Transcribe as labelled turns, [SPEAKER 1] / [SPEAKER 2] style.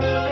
[SPEAKER 1] you.